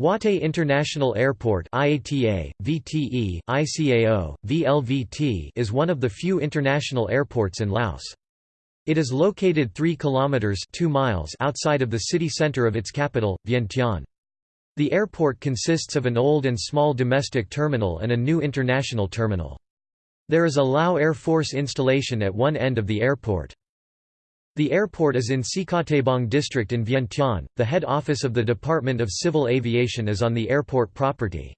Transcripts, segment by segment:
Wattay International Airport IATA, VTE, ICAO, VLVT is one of the few international airports in Laos. It is located 3 kilometers 2 miles outside of the city center of its capital, Vientiane. The airport consists of an old and small domestic terminal and a new international terminal. There is a Lao Air Force installation at one end of the airport. The airport is in Sikhottabong district in Vientiane. The head office of the Department of Civil Aviation is on the airport property.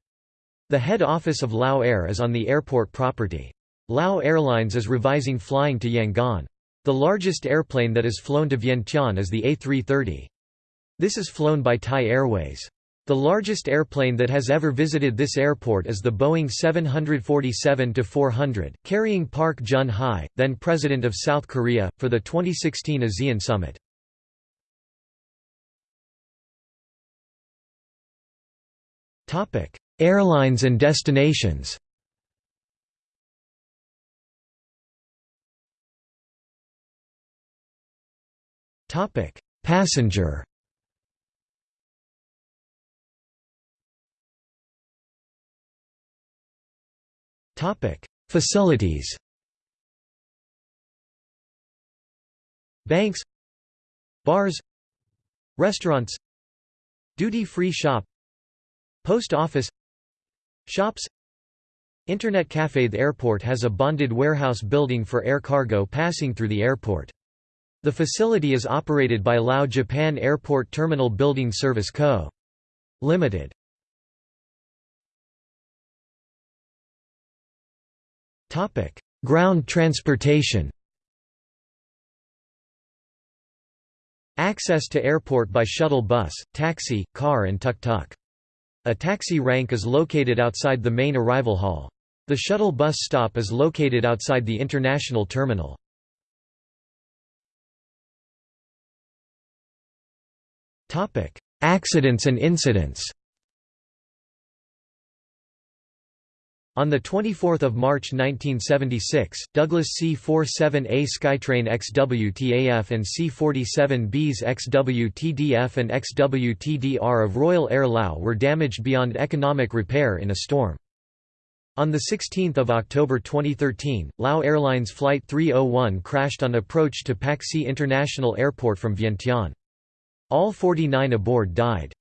The head office of Lao Air is on the airport property. Lao Airlines is revising flying to Yangon. The largest airplane that is flown to Vientiane is the A330. This is flown by Thai Airways. The largest airplane that has ever visited this airport is the Boeing 747-400, carrying Park Geun-hye, then President of South Korea, for the 2016 ASEAN Summit. Airlines and destinations Passenger Facilities. Banks. Bars. Restaurants. Duty-free shop. Post office. Shops. Internet cafe. The airport has a bonded warehouse building for air cargo passing through the airport. The facility is operated by Lao Japan Airport Terminal Building Service Co. Limited. Topic: Ground transportation. Access to airport by shuttle bus, taxi, car and tuk-tuk. A taxi rank is located outside the main arrival hall. The shuttle bus stop is located outside the international terminal. Accidents and incidents On 24 March 1976, Douglas C-47A Skytrain XWTAF and C-47Bs XWTDF and XWTDR of Royal Air Lao were damaged beyond economic repair in a storm. On 16 October 2013, Lao Airlines Flight 301 crashed on approach to Pakse International Airport from Vientiane. All 49 aboard died.